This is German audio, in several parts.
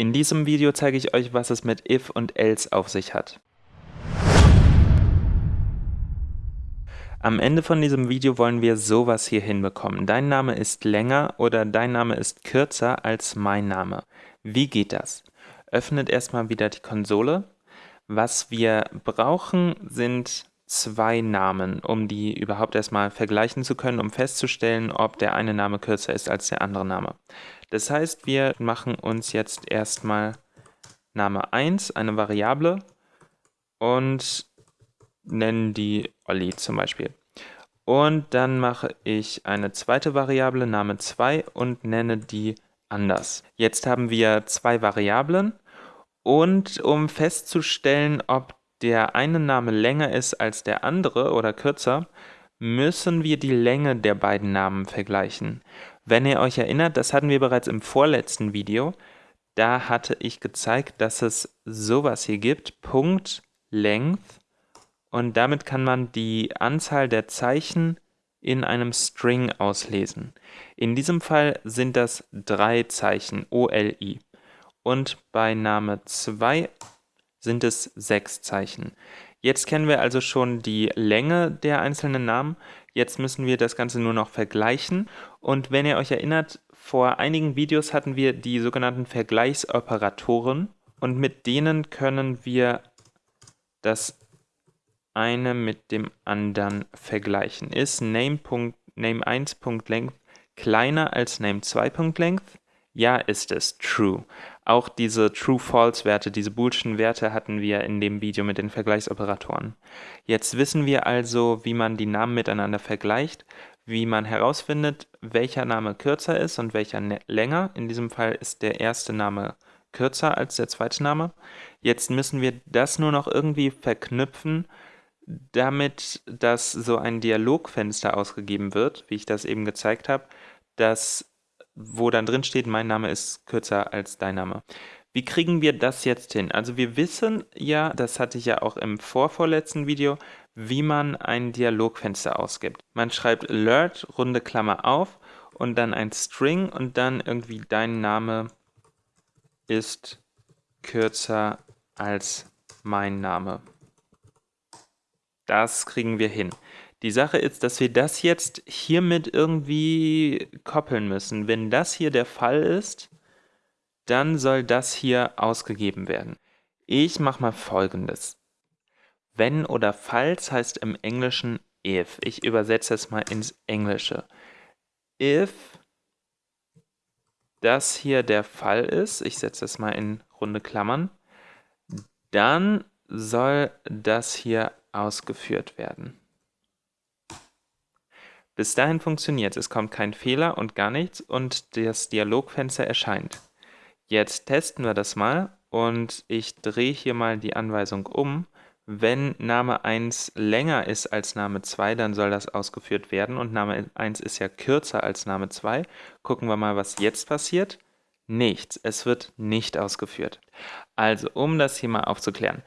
In diesem Video zeige ich euch, was es mit if und else auf sich hat. Am Ende von diesem Video wollen wir sowas hier hinbekommen. Dein Name ist länger oder dein Name ist kürzer als mein Name. Wie geht das? Öffnet erstmal wieder die Konsole. Was wir brauchen, sind zwei Namen, um die überhaupt erstmal vergleichen zu können, um festzustellen, ob der eine Name kürzer ist als der andere Name. Das heißt, wir machen uns jetzt erstmal Name 1, eine Variable, und nennen die Olli zum Beispiel. Und dann mache ich eine zweite Variable, Name 2, und nenne die anders. Jetzt haben wir zwei Variablen und um festzustellen, ob der eine Name länger ist als der andere oder kürzer, müssen wir die Länge der beiden Namen vergleichen. Wenn ihr euch erinnert, das hatten wir bereits im vorletzten Video, da hatte ich gezeigt, dass es sowas hier gibt, Punkt Length und damit kann man die Anzahl der Zeichen in einem String auslesen. In diesem Fall sind das drei Zeichen, OLI. Und bei Name 2 sind es sechs Zeichen. Jetzt kennen wir also schon die Länge der einzelnen Namen. Jetzt müssen wir das Ganze nur noch vergleichen. Und wenn ihr euch erinnert, vor einigen Videos hatten wir die sogenannten Vergleichsoperatoren. Und mit denen können wir das eine mit dem anderen vergleichen. Ist name1.length kleiner als name2.length? Ja, ist es. True. Auch diese True-False-Werte, diese boolschen Werte hatten wir in dem Video mit den Vergleichsoperatoren. Jetzt wissen wir also, wie man die Namen miteinander vergleicht, wie man herausfindet, welcher Name kürzer ist und welcher länger. In diesem Fall ist der erste Name kürzer als der zweite Name. Jetzt müssen wir das nur noch irgendwie verknüpfen damit, dass so ein Dialogfenster ausgegeben wird, wie ich das eben gezeigt habe, das, wo dann drin steht, mein Name ist kürzer als dein Name. Wie kriegen wir das jetzt hin? Also wir wissen ja, das hatte ich ja auch im vorvorletzten Video, wie man ein Dialogfenster ausgibt. Man schreibt alert, runde Klammer auf und dann ein String und dann irgendwie dein Name ist kürzer als mein Name. Das kriegen wir hin. Die Sache ist, dass wir das jetzt hiermit irgendwie koppeln müssen. Wenn das hier der Fall ist, dann soll das hier ausgegeben werden. Ich mache mal folgendes. Wenn oder falls heißt im Englischen if. Ich übersetze es mal ins Englische. If das hier der Fall ist, ich setze es mal in runde Klammern, dann soll das hier ausgeführt werden. Bis dahin funktioniert es, kommt kein Fehler und gar nichts und das Dialogfenster erscheint. Jetzt testen wir das mal und ich drehe hier mal die Anweisung um. Wenn Name 1 länger ist als Name 2, dann soll das ausgeführt werden und Name 1 ist ja kürzer als Name 2. Gucken wir mal, was jetzt passiert. Nichts, es wird nicht ausgeführt. Also, um das hier mal aufzuklären.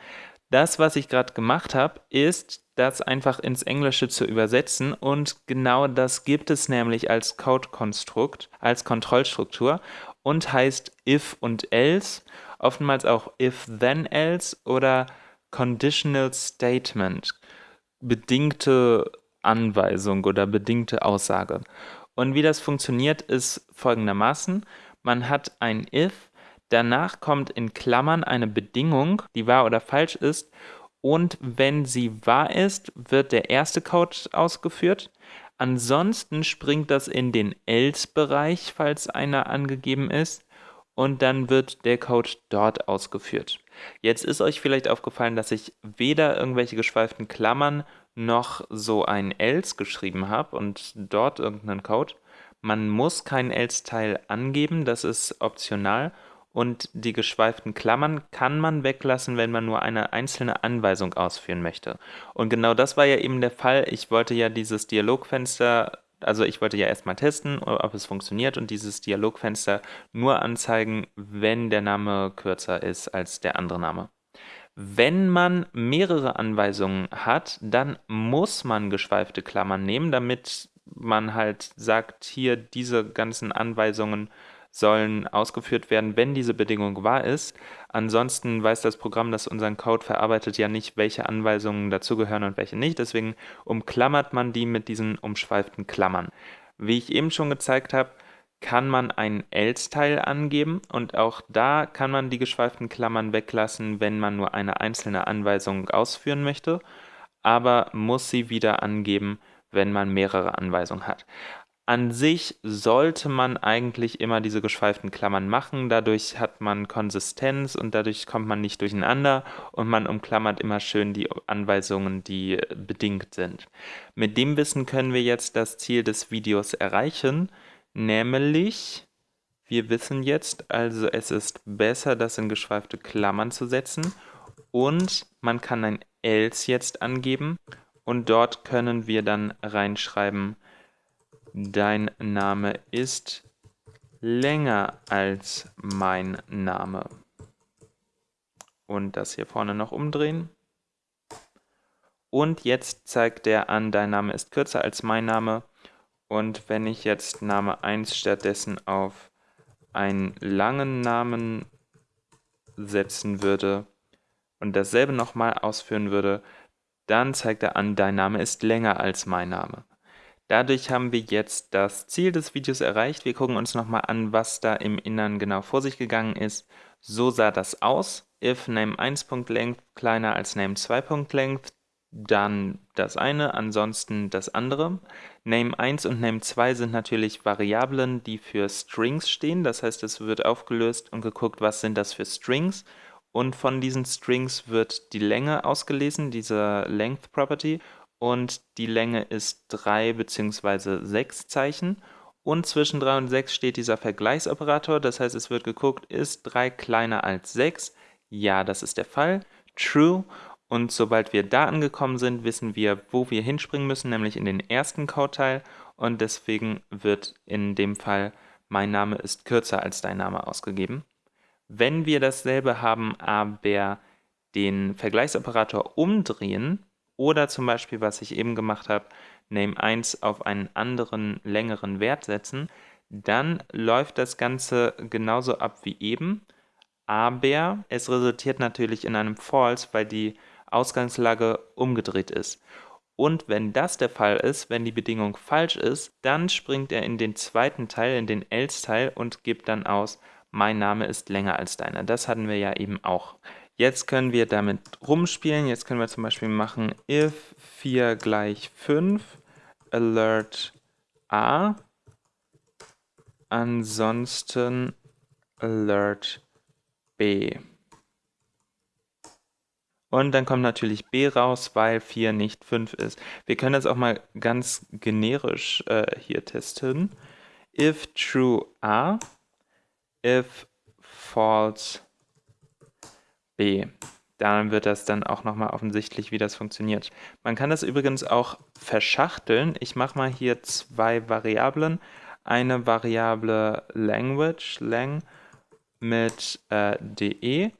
Das, was ich gerade gemacht habe, ist, das einfach ins Englische zu übersetzen und genau das gibt es nämlich als Code-Konstrukt, als Kontrollstruktur und heißt if und else, oftmals auch if then else oder conditional statement, bedingte Anweisung oder bedingte Aussage. Und wie das funktioniert, ist folgendermaßen, man hat ein if, Danach kommt in Klammern eine Bedingung, die wahr oder falsch ist. Und wenn sie wahr ist, wird der erste Code ausgeführt. Ansonsten springt das in den else-Bereich, falls einer angegeben ist. Und dann wird der Code dort ausgeführt. Jetzt ist euch vielleicht aufgefallen, dass ich weder irgendwelche geschweiften Klammern noch so ein else geschrieben habe und dort irgendeinen Code. Man muss keinen else-Teil angeben, das ist optional und die geschweiften Klammern kann man weglassen, wenn man nur eine einzelne Anweisung ausführen möchte. Und genau das war ja eben der Fall. Ich wollte ja dieses Dialogfenster, also ich wollte ja erstmal testen, ob es funktioniert und dieses Dialogfenster nur anzeigen, wenn der Name kürzer ist als der andere Name. Wenn man mehrere Anweisungen hat, dann muss man geschweifte Klammern nehmen, damit man halt sagt, hier diese ganzen Anweisungen sollen ausgeführt werden, wenn diese Bedingung wahr ist. Ansonsten weiß das Programm, das unseren Code verarbeitet, ja nicht, welche Anweisungen dazugehören und welche nicht. Deswegen umklammert man die mit diesen umschweiften Klammern. Wie ich eben schon gezeigt habe, kann man einen else-Teil angeben und auch da kann man die geschweiften Klammern weglassen, wenn man nur eine einzelne Anweisung ausführen möchte, aber muss sie wieder angeben, wenn man mehrere Anweisungen hat. An sich sollte man eigentlich immer diese geschweiften Klammern machen, dadurch hat man Konsistenz und dadurch kommt man nicht durcheinander und man umklammert immer schön die Anweisungen, die bedingt sind. Mit dem Wissen können wir jetzt das Ziel des Videos erreichen, nämlich wir wissen jetzt, also es ist besser, das in geschweifte Klammern zu setzen und man kann ein else jetzt angeben und dort können wir dann reinschreiben, dein Name ist länger als mein Name. Und das hier vorne noch umdrehen. Und jetzt zeigt der an, dein Name ist kürzer als mein Name. Und wenn ich jetzt Name 1 stattdessen auf einen langen Namen setzen würde und dasselbe nochmal ausführen würde, dann zeigt er an, dein Name ist länger als mein Name. Dadurch haben wir jetzt das Ziel des Videos erreicht. Wir gucken uns nochmal an, was da im Innern genau vor sich gegangen ist. So sah das aus. If name1.length kleiner als name2.length, dann das eine, ansonsten das andere. Name1 und Name2 sind natürlich Variablen, die für Strings stehen. Das heißt, es wird aufgelöst und geguckt, was sind das für Strings. Und von diesen Strings wird die Länge ausgelesen, diese Length Property und die Länge ist 3 bzw. 6 Zeichen. Und zwischen 3 und 6 steht dieser Vergleichsoperator, das heißt, es wird geguckt, ist 3 kleiner als 6? Ja, das ist der Fall. True. Und sobald wir da angekommen sind, wissen wir, wo wir hinspringen müssen, nämlich in den ersten Codeteil. Und deswegen wird in dem Fall mein Name ist kürzer als dein Name ausgegeben. Wenn wir dasselbe haben, aber den Vergleichsoperator umdrehen, oder zum Beispiel, was ich eben gemacht habe, Name 1 auf einen anderen längeren Wert setzen, dann läuft das Ganze genauso ab wie eben, aber es resultiert natürlich in einem False, weil die Ausgangslage umgedreht ist. Und wenn das der Fall ist, wenn die Bedingung falsch ist, dann springt er in den zweiten Teil, in den else-Teil und gibt dann aus, mein Name ist länger als deiner. Das hatten wir ja eben auch. Jetzt können wir damit rumspielen. Jetzt können wir zum Beispiel machen if 4 gleich 5 alert a, ansonsten alert b. Und dann kommt natürlich b raus, weil 4 nicht 5 ist. Wir können das auch mal ganz generisch äh, hier testen. If true a, if false B. Dann wird das dann auch nochmal offensichtlich, wie das funktioniert. Man kann das übrigens auch verschachteln. Ich mache mal hier zwei Variablen. Eine Variable Language, lang, mit äh, de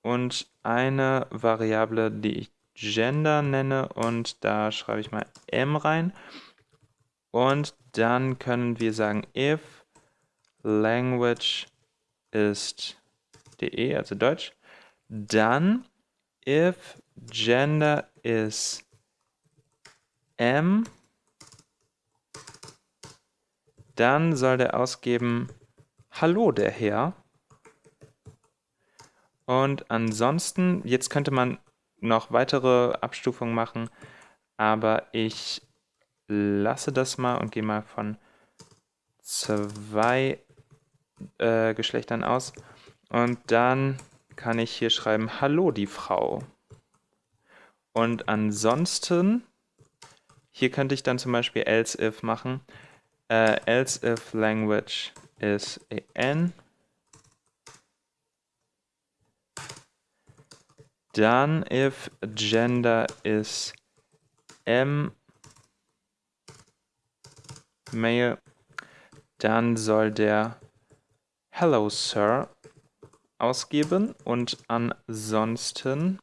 und eine Variable, die ich Gender nenne und da schreibe ich mal m rein. Und dann können wir sagen, if language ist de, also Deutsch, dann if gender is m, dann soll der ausgeben Hallo der Herr. Und ansonsten, jetzt könnte man noch weitere Abstufungen machen, aber ich lasse das mal und gehe mal von zwei äh, Geschlechtern aus. Und dann kann ich hier schreiben, hallo die Frau. Und ansonsten, hier könnte ich dann zum Beispiel else if machen. Äh, else if language is an. Dann if gender is m male, dann soll der Hello Sir ausgeben und ansonsten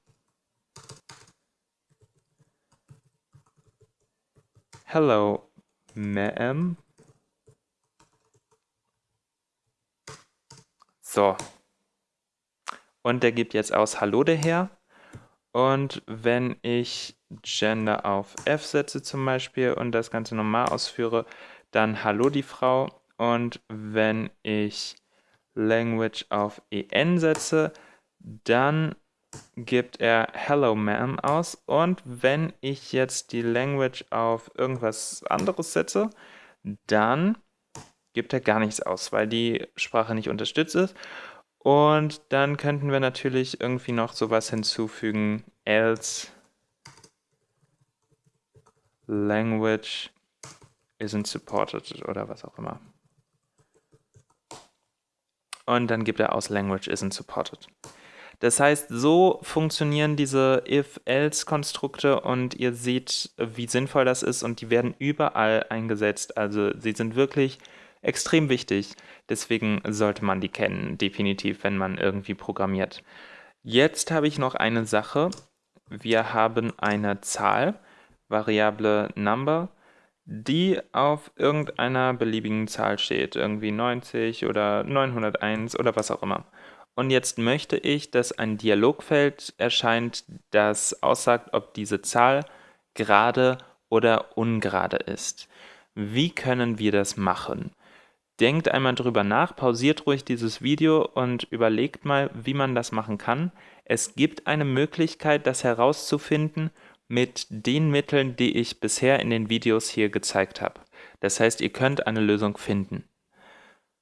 Hello, ma'am. So. Und der gibt jetzt aus Hallo der Herr. Und wenn ich Gender auf F setze zum Beispiel und das Ganze normal ausführe, dann Hallo die Frau. Und wenn ich Language auf EN setze, dann gibt er Hello Ma'am aus. Und wenn ich jetzt die Language auf irgendwas anderes setze, dann gibt er gar nichts aus, weil die Sprache nicht unterstützt ist. Und dann könnten wir natürlich irgendwie noch sowas hinzufügen, else language isn't supported oder was auch immer. Und dann gibt er aus language isn't supported. Das heißt, so funktionieren diese if-else-Konstrukte und ihr seht, wie sinnvoll das ist und die werden überall eingesetzt. Also sie sind wirklich extrem wichtig. Deswegen sollte man die kennen, definitiv, wenn man irgendwie programmiert. Jetzt habe ich noch eine Sache. Wir haben eine Zahl, Variable Number, die auf irgendeiner beliebigen Zahl steht, irgendwie 90 oder 901 oder was auch immer. Und jetzt möchte ich, dass ein Dialogfeld erscheint, das aussagt, ob diese Zahl gerade oder ungerade ist. Wie können wir das machen? Denkt einmal drüber nach, pausiert ruhig dieses Video und überlegt mal, wie man das machen kann. Es gibt eine Möglichkeit, das herauszufinden mit den Mitteln, die ich bisher in den Videos hier gezeigt habe. Das heißt, ihr könnt eine Lösung finden.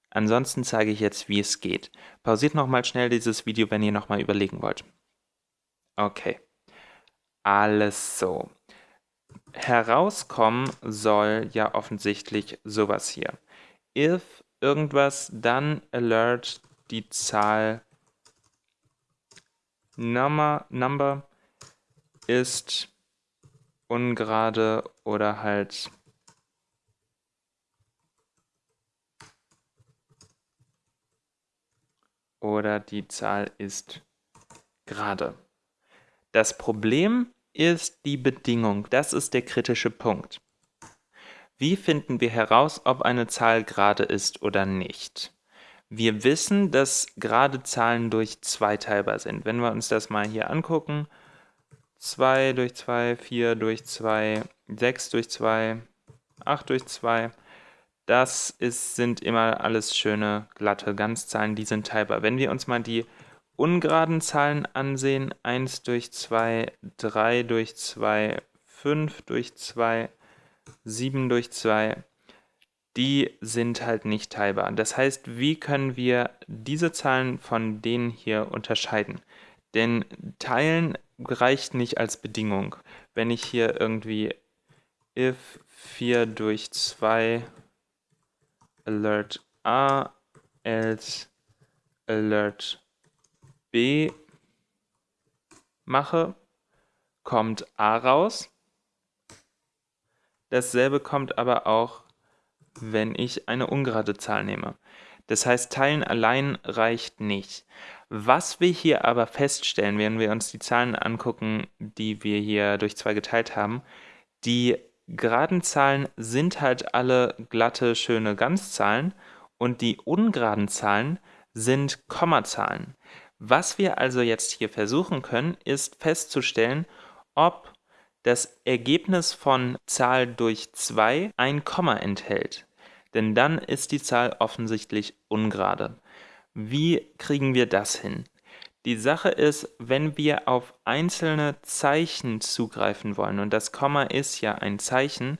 Ansonsten zeige ich jetzt, wie es geht. Pausiert nochmal schnell dieses Video, wenn ihr nochmal überlegen wollt. Okay. Alles so. Herauskommen soll ja offensichtlich sowas hier. If irgendwas, dann alert die Zahl Number, number ist ungerade oder halt oder die Zahl ist gerade. Das Problem ist die Bedingung. Das ist der kritische Punkt. Wie finden wir heraus, ob eine Zahl gerade ist oder nicht? Wir wissen, dass gerade Zahlen durch 2 teilbar sind. Wenn wir uns das mal hier angucken, 2 durch 2, 4 durch 2, 6 durch 2, 8 durch 2, das ist, sind immer alles schöne, glatte Ganzzahlen, die sind teilbar. Wenn wir uns mal die ungeraden Zahlen ansehen, 1 durch 2, 3 durch 2, 5 durch 2, 7 durch 2, die sind halt nicht teilbar. Das heißt, wie können wir diese Zahlen von denen hier unterscheiden? Denn Teilen reicht nicht als Bedingung. Wenn ich hier irgendwie if 4 durch 2 alert A, else alert B mache, kommt A raus. Dasselbe kommt aber auch, wenn ich eine ungerade Zahl nehme. Das heißt, Teilen allein reicht nicht. Was wir hier aber feststellen, wenn wir uns die Zahlen angucken, die wir hier durch zwei geteilt haben, die geraden Zahlen sind halt alle glatte, schöne Ganzzahlen und die ungeraden Zahlen sind Kommazahlen. Was wir also jetzt hier versuchen können, ist festzustellen, ob das Ergebnis von Zahl durch 2 ein Komma enthält. Denn dann ist die Zahl offensichtlich ungerade. Wie kriegen wir das hin? Die Sache ist, wenn wir auf einzelne Zeichen zugreifen wollen, und das Komma ist ja ein Zeichen,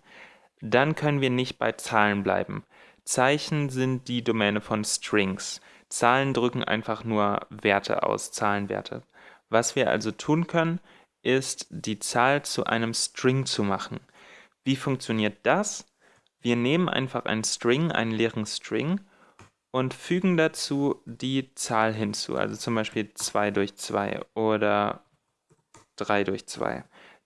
dann können wir nicht bei Zahlen bleiben. Zeichen sind die Domäne von Strings. Zahlen drücken einfach nur Werte aus, Zahlenwerte. Was wir also tun können, ist die Zahl zu einem String zu machen. Wie funktioniert das? Wir nehmen einfach einen String, einen leeren String und fügen dazu die Zahl hinzu, also zum Beispiel 2 durch 2 oder 3 durch 2.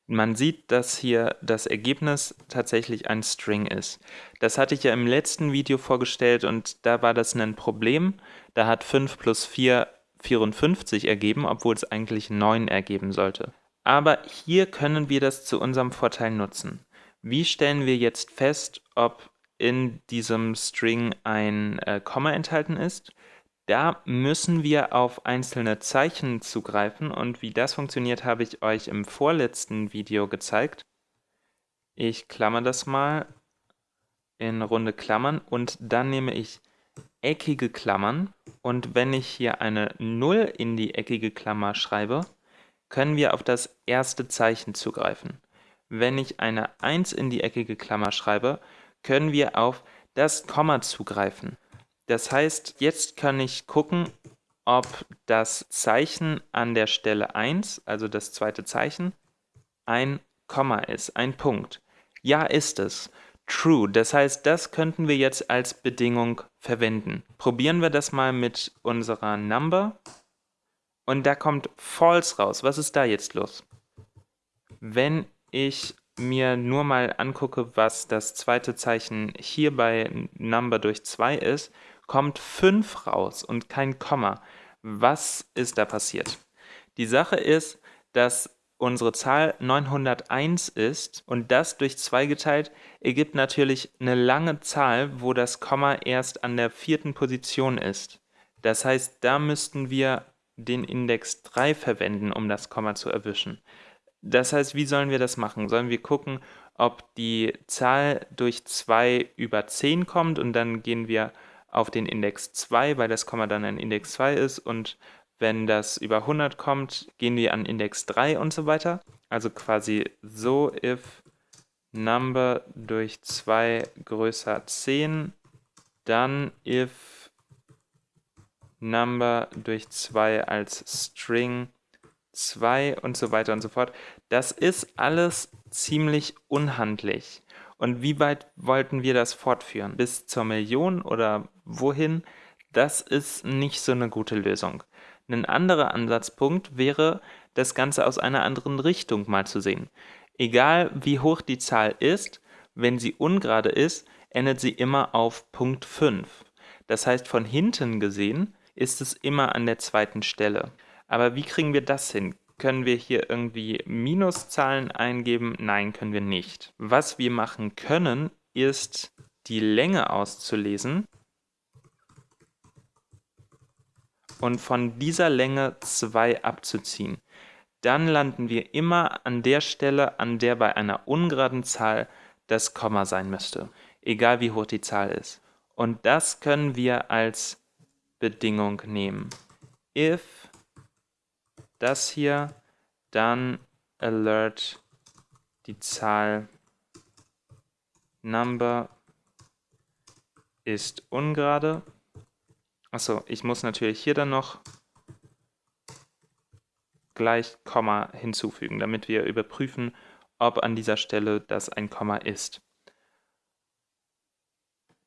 Man sieht, dass hier das Ergebnis tatsächlich ein String ist. Das hatte ich ja im letzten Video vorgestellt und da war das ein Problem. Da hat 5 plus 4 54 ergeben, obwohl es eigentlich 9 ergeben sollte. Aber hier können wir das zu unserem Vorteil nutzen. Wie stellen wir jetzt fest, ob in diesem String ein äh, Komma enthalten ist. Da müssen wir auf einzelne Zeichen zugreifen und wie das funktioniert, habe ich euch im vorletzten Video gezeigt. Ich klammer das mal in runde Klammern und dann nehme ich eckige Klammern und wenn ich hier eine 0 in die eckige Klammer schreibe, können wir auf das erste Zeichen zugreifen. Wenn ich eine 1 in die eckige Klammer schreibe, können wir auf das Komma zugreifen. Das heißt, jetzt kann ich gucken, ob das Zeichen an der Stelle 1, also das zweite Zeichen, ein Komma ist, ein Punkt. Ja, ist es. True, das heißt, das könnten wir jetzt als Bedingung verwenden. Probieren wir das mal mit unserer Number. Und da kommt False raus. Was ist da jetzt los? Wenn ich mir nur mal angucke, was das zweite Zeichen hier bei Number durch 2 ist, kommt 5 raus und kein Komma. Was ist da passiert? Die Sache ist, dass unsere Zahl 901 ist und das durch 2 geteilt ergibt natürlich eine lange Zahl, wo das Komma erst an der vierten Position ist. Das heißt, da müssten wir den Index 3 verwenden, um das Komma zu erwischen. Das heißt, wie sollen wir das machen? Sollen wir gucken, ob die Zahl durch 2 über 10 kommt und dann gehen wir auf den Index 2, weil das Komma dann ein Index 2 ist und wenn das über 100 kommt, gehen wir an Index 3 und so weiter. Also quasi so if number durch 2 größer 10, dann if number durch 2 als String 2 und so weiter und so fort. Das ist alles ziemlich unhandlich. Und wie weit wollten wir das fortführen? Bis zur Million oder wohin? Das ist nicht so eine gute Lösung. Ein anderer Ansatzpunkt wäre, das Ganze aus einer anderen Richtung mal zu sehen. Egal wie hoch die Zahl ist, wenn sie ungerade ist, endet sie immer auf Punkt 5. Das heißt, von hinten gesehen ist es immer an der zweiten Stelle. Aber wie kriegen wir das hin? Können wir hier irgendwie Minuszahlen eingeben? Nein, können wir nicht. Was wir machen können, ist die Länge auszulesen und von dieser Länge 2 abzuziehen. Dann landen wir immer an der Stelle, an der bei einer ungeraden Zahl das Komma sein müsste, egal wie hoch die Zahl ist. Und das können wir als Bedingung nehmen. If das hier, dann alert die Zahl. Number ist ungerade. Achso, ich muss natürlich hier dann noch gleich Komma hinzufügen, damit wir überprüfen, ob an dieser Stelle das ein Komma ist.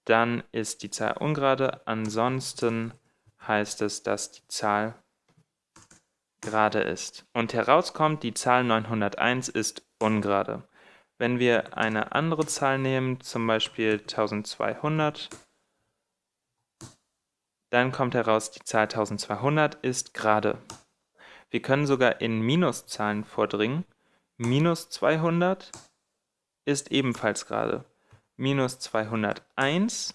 Dann ist die Zahl ungerade, ansonsten heißt es, dass die Zahl gerade ist. Und herauskommt, die Zahl 901 ist ungerade. Wenn wir eine andere Zahl nehmen, zum Beispiel 1200, dann kommt heraus, die Zahl 1200 ist gerade. Wir können sogar in Minuszahlen vordringen. Minus 200 ist ebenfalls gerade. Minus 201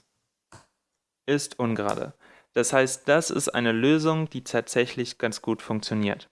ist ungerade. Das heißt, das ist eine Lösung, die tatsächlich ganz gut funktioniert.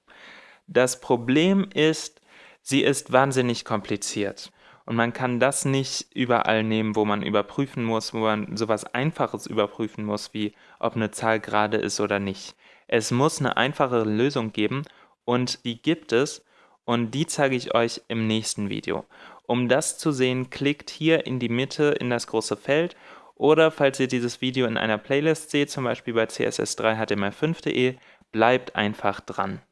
Das Problem ist, sie ist wahnsinnig kompliziert. Und man kann das nicht überall nehmen, wo man überprüfen muss, wo man sowas Einfaches überprüfen muss, wie ob eine Zahl gerade ist oder nicht. Es muss eine einfachere Lösung geben und die gibt es und die zeige ich euch im nächsten Video. Um das zu sehen, klickt hier in die Mitte in das große Feld oder falls ihr dieses Video in einer Playlist seht, zum Beispiel bei css3html5.de, bleibt einfach dran.